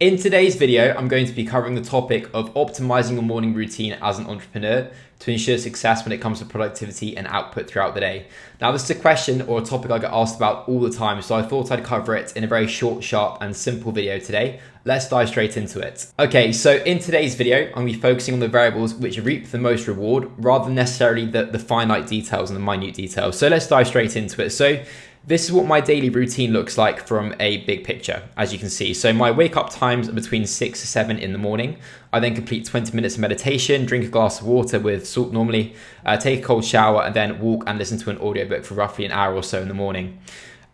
In today's video, I'm going to be covering the topic of optimizing your morning routine as an entrepreneur to ensure success when it comes to productivity and output throughout the day. Now, this is a question or a topic I get asked about all the time, so I thought I'd cover it in a very short, sharp, and simple video today. Let's dive straight into it. Okay, so in today's video, I'm to be focusing on the variables which reap the most reward rather than necessarily the, the finite details and the minute details. So let's dive straight into it. So this is what my daily routine looks like from a big picture, as you can see. So my wake up times are between six to seven in the morning. I then complete 20 minutes of meditation, drink a glass of water with salt normally, uh, take a cold shower, and then walk and listen to an audiobook for roughly an hour or so in the morning.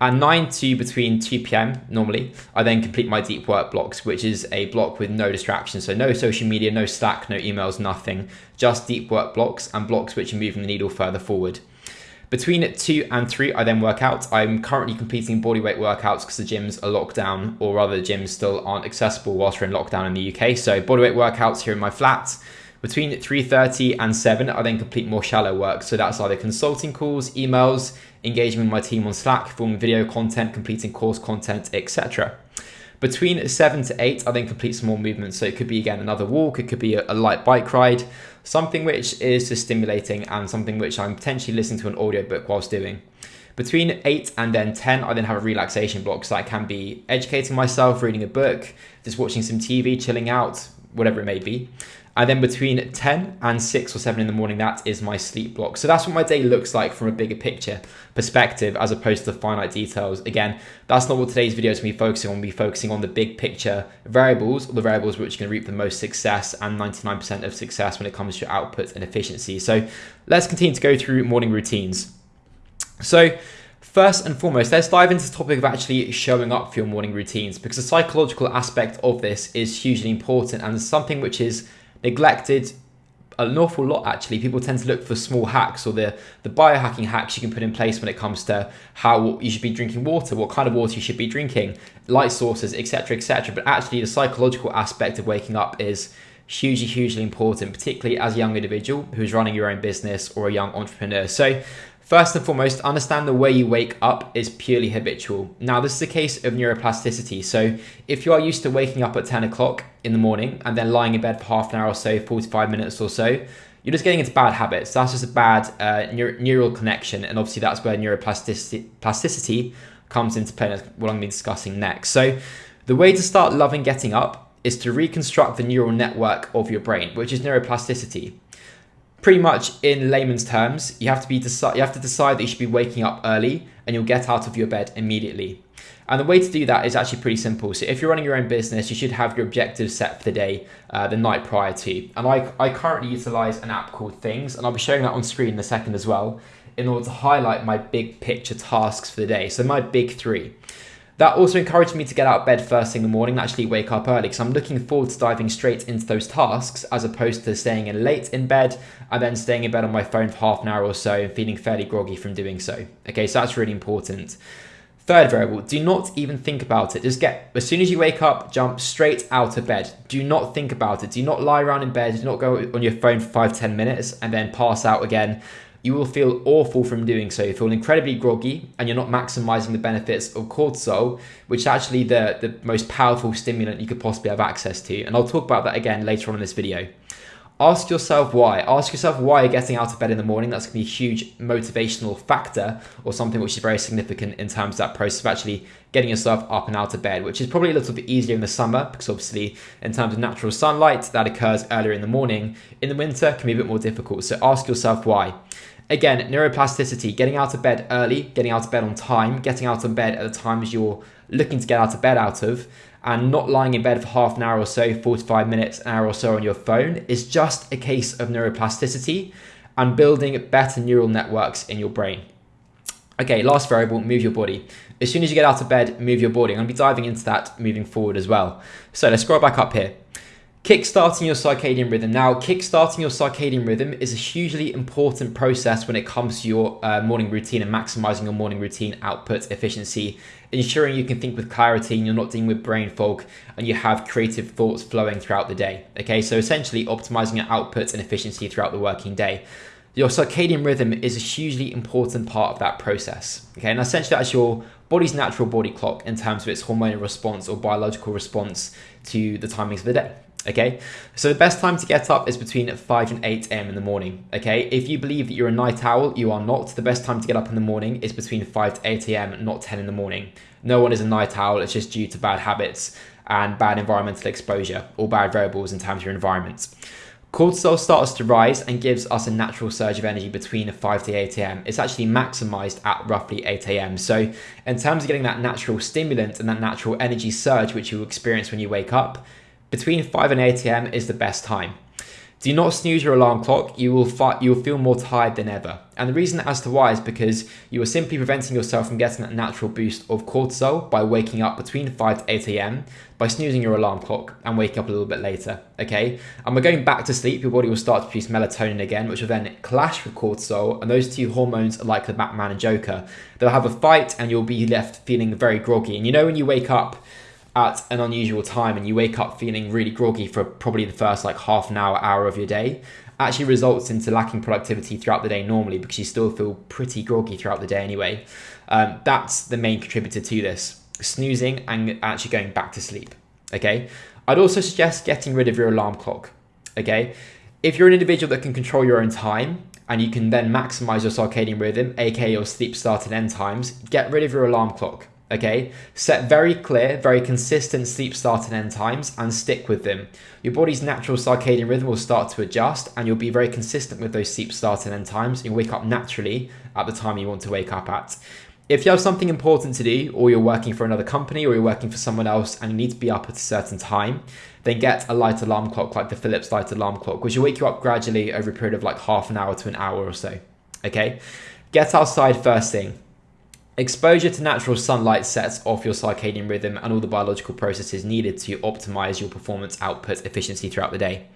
And 9 to between 2 p.m. normally, I then complete my deep work blocks, which is a block with no distractions. So no social media, no Slack, no emails, nothing. Just deep work blocks and blocks which are moving the needle further forward. Between two and three, I then work out. I'm currently completing bodyweight workouts because the gyms are locked down, or rather, the gyms still aren't accessible whilst we're in lockdown in the UK. So bodyweight workouts here in my flat. Between 3.30 and 7, I then complete more shallow work. So that's either consulting calls, emails, engaging with my team on Slack, filming video content, completing course content, etc. Between 7 to 8, I then complete some more movements. So it could be, again, another walk, it could be a, a light bike ride, something which is just stimulating and something which I'm potentially listening to an audiobook whilst doing. Between 8 and then 10, I then have a relaxation block. So that can be educating myself, reading a book, just watching some TV, chilling out, whatever it may be. And then between 10 and 6 or 7 in the morning, that is my sleep block. So that's what my day looks like from a bigger picture perspective as opposed to the finite details. Again, that's not what today's video is going to be focusing on. We'll be focusing on the big picture variables, or the variables which can reap the most success and 99% of success when it comes to output and efficiency. So let's continue to go through morning routines. So First and foremost, let's dive into the topic of actually showing up for your morning routines because the psychological aspect of this is hugely important and something which is neglected an awful lot actually. People tend to look for small hacks or the the biohacking hacks you can put in place when it comes to how you should be drinking water what kind of water you should be drinking light sources etc etc but actually the psychological aspect of waking up is hugely hugely important particularly as a young individual who's running your own business or a young entrepreneur so First and foremost, understand the way you wake up is purely habitual. Now, this is a case of neuroplasticity. So, if you are used to waking up at 10 o'clock in the morning and then lying in bed for half an hour or so, 45 minutes or so, you're just getting into bad habits. That's just a bad uh, neural connection. And obviously, that's where neuroplasticity plasticity comes into play. That's what I'm going to be discussing next. So, the way to start loving getting up is to reconstruct the neural network of your brain, which is neuroplasticity pretty much in layman's terms, you have to be deci- you have to decide that you should be waking up early and you'll get out of your bed immediately. And the way to do that is actually pretty simple. So if you're running your own business, you should have your objectives set for the day uh, the night prior to. And I, I currently utilize an app called Things, and I'll be showing that on screen in a second as well, in order to highlight my big picture tasks for the day. So my big three. That also encouraged me to get out of bed first thing in the morning and actually wake up early because I'm looking forward to diving straight into those tasks as opposed to staying in late in bed and then staying in bed on my phone for half an hour or so and feeling fairly groggy from doing so. Okay, so that's really important. Third variable, do not even think about it. Just get, as soon as you wake up, jump straight out of bed. Do not think about it. Do not lie around in bed. Do not go on your phone for five, 10 minutes and then pass out again you will feel awful from doing so. You feel incredibly groggy and you're not maximizing the benefits of cortisol, which is actually the, the most powerful stimulant you could possibly have access to. And I'll talk about that again later on in this video. Ask yourself why. Ask yourself why you're getting out of bed in the morning. That's going to be a huge motivational factor or something which is very significant in terms of that process of actually getting yourself up and out of bed, which is probably a little bit easier in the summer because obviously in terms of natural sunlight that occurs earlier in the morning. In the winter can be a bit more difficult. So ask yourself why. Again, neuroplasticity, getting out of bed early, getting out of bed on time, getting out of bed at the times you're looking to get out of bed out of, and not lying in bed for half an hour or so, 45 minutes, an hour or so on your phone is just a case of neuroplasticity and building better neural networks in your brain. Okay, last variable, move your body. As soon as you get out of bed, move your body. I'm gonna be diving into that moving forward as well. So let's scroll back up here. Kickstarting your circadian rhythm. Now, kickstarting your circadian rhythm is a hugely important process when it comes to your uh, morning routine and maximizing your morning routine output efficiency, ensuring you can think with clarity and you're not dealing with brain fog and you have creative thoughts flowing throughout the day. Okay, so essentially optimizing your output and efficiency throughout the working day. Your circadian rhythm is a hugely important part of that process. Okay, and essentially that's your body's natural body clock in terms of its hormonal response or biological response to the timings of the day. Okay, so the best time to get up is between 5 and 8 a.m. in the morning. Okay, if you believe that you're a night owl, you are not. The best time to get up in the morning is between 5 to 8 a.m., not 10 in the morning. No one is a night owl, it's just due to bad habits and bad environmental exposure or bad variables in terms of your environment. Cortisol starts to rise and gives us a natural surge of energy between 5 to 8 a.m. It's actually maximized at roughly 8 a.m. So, in terms of getting that natural stimulant and that natural energy surge, which you experience when you wake up, between 5 and 8 a.m. is the best time. Do not snooze your alarm clock. You will you will feel more tired than ever. And the reason as to why is because you are simply preventing yourself from getting that natural boost of cortisol by waking up between 5 to 8 a.m. by snoozing your alarm clock and waking up a little bit later. Okay. And we're going back to sleep. Your body will start to produce melatonin again, which will then clash with cortisol. And those two hormones are like the Batman and Joker. They'll have a fight and you'll be left feeling very groggy. And you know when you wake up at an unusual time and you wake up feeling really groggy for probably the first like half an hour, hour of your day, actually results into lacking productivity throughout the day normally because you still feel pretty groggy throughout the day anyway. Um, that's the main contributor to this snoozing and actually going back to sleep. Okay. I'd also suggest getting rid of your alarm clock. Okay. If you're an individual that can control your own time and you can then maximize your circadian rhythm, aka your sleep start and end times, get rid of your alarm clock okay? Set very clear, very consistent sleep start and end times and stick with them. Your body's natural circadian rhythm will start to adjust and you'll be very consistent with those sleep start and end times. You'll wake up naturally at the time you want to wake up at. If you have something important to do, or you're working for another company, or you're working for someone else and you need to be up at a certain time, then get a light alarm clock like the Philips light alarm clock, which will wake you up gradually over a period of like half an hour to an hour or so. Okay? Get outside first thing. Exposure to natural sunlight sets off your circadian rhythm and all the biological processes needed to optimize your performance output efficiency throughout the day.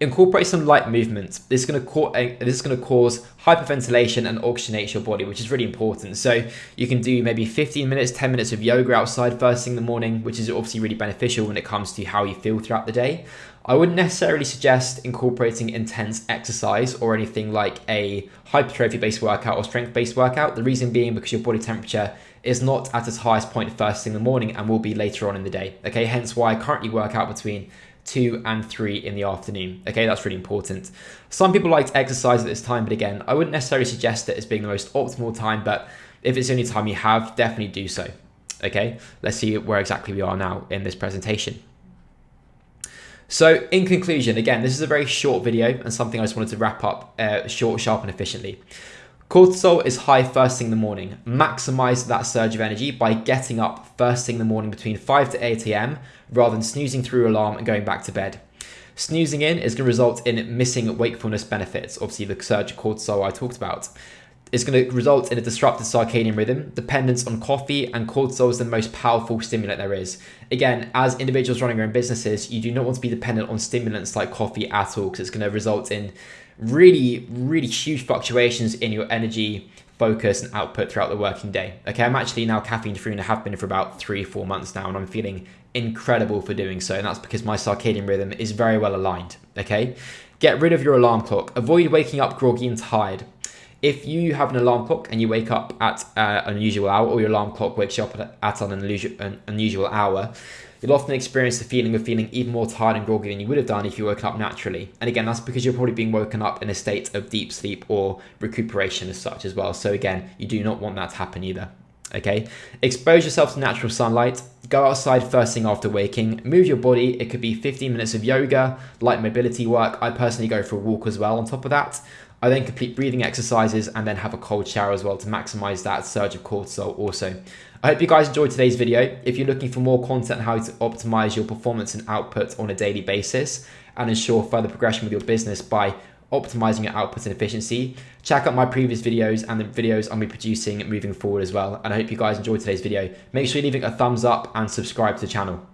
Incorporate some light movement. This is going to cause eh, this is going to cause hyperventilation and oxygenate your body, which is really important. So you can do maybe 15 minutes, 10 minutes of yoga outside first thing in the morning, which is obviously really beneficial when it comes to how you feel throughout the day. I wouldn't necessarily suggest incorporating intense exercise or anything like a hypertrophy based workout or strength based workout. The reason being because your body temperature is not at its highest point first thing in the morning and will be later on in the day. Okay, hence why I currently work out between 2 and 3 in the afternoon. Okay, that's really important. Some people like to exercise at this time, but again, I wouldn't necessarily suggest it as being the most optimal time, but if it's the only time you have, definitely do so. Okay, let's see where exactly we are now in this presentation. So in conclusion, again, this is a very short video and something I just wanted to wrap up uh, short, sharp and efficiently. Cortisol is high first thing in the morning. Maximize that surge of energy by getting up first thing in the morning between 5 to 8 a.m. rather than snoozing through alarm and going back to bed. Snoozing in is going to result in missing wakefulness benefits, obviously the surge of cortisol I talked about is going to result in a disrupted circadian rhythm, dependence on coffee, and cortisol is the most powerful stimulant there is. Again, as individuals running their own businesses, you do not want to be dependent on stimulants like coffee at all because it's going to result in really, really huge fluctuations in your energy, focus, and output throughout the working day. Okay, I'm actually now caffeine free and I have been for about three, four months now, and I'm feeling incredible for doing so. And that's because my circadian rhythm is very well aligned. Okay, get rid of your alarm clock, avoid waking up groggy and tired. If you have an alarm clock and you wake up at uh, an unusual hour, or your alarm clock wakes you up at an unusual, an unusual hour, you'll often experience the feeling of feeling even more tired and groggy than you would have done if you woke up naturally. And again, that's because you're probably being woken up in a state of deep sleep or recuperation as such as well. So again, you do not want that to happen either. Okay, expose yourself to natural sunlight. Go outside first thing after waking. Move your body. It could be 15 minutes of yoga, light mobility work. I personally go for a walk as well on top of that. I then complete breathing exercises and then have a cold shower as well to maximize that surge of cortisol also. I hope you guys enjoyed today's video. If you're looking for more content on how to optimize your performance and output on a daily basis and ensure further progression with your business by optimizing your output and efficiency, check out my previous videos and the videos I'll be producing moving forward as well. And I hope you guys enjoyed today's video. Make sure you're leaving a thumbs up and subscribe to the channel.